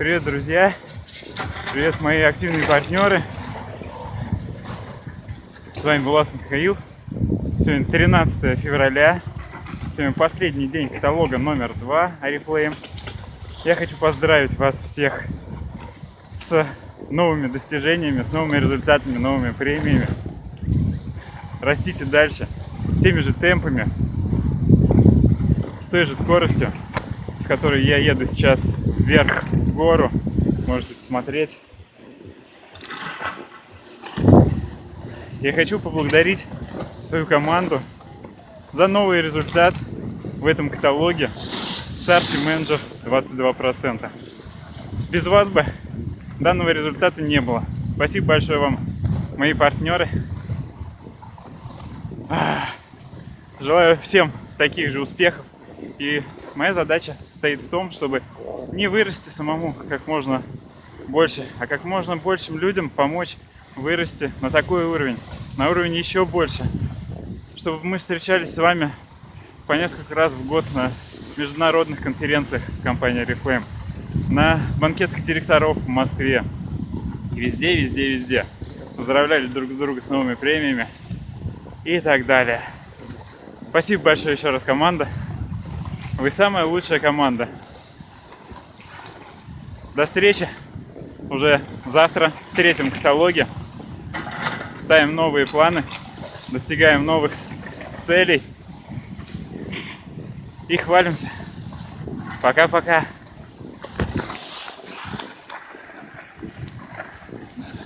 Привет, друзья! Привет, мои активные партнеры! С вами Булат Михаил. Сегодня 13 февраля. Сегодня последний день каталога номер 2 Oriflame. Я хочу поздравить вас всех с новыми достижениями, с новыми результатами, новыми премиями. Растите дальше теми же темпами, с той же скоростью, с которой я еду сейчас вверх в гору. Можете посмотреть. Я хочу поблагодарить свою команду за новый результат в этом каталоге Старший менеджер 22%. Без вас бы данного результата не было. Спасибо большое вам, мои партнеры. Желаю всем таких же успехов. И моя задача состоит в том, чтобы не вырасти самому как можно больше, а как можно большим людям помочь вырасти на такой уровень, на уровень еще больше. Чтобы мы встречались с вами по несколько раз в год на международных конференциях с компанией Reflame, на банкетах директоров в Москве. везде, везде, везде. Поздравляли друг друга с новыми премиями и так далее. Спасибо большое еще раз, команда. Вы самая лучшая команда. До встречи уже завтра в третьем каталоге. Ставим новые планы, достигаем новых целей и хвалимся. Пока-пока.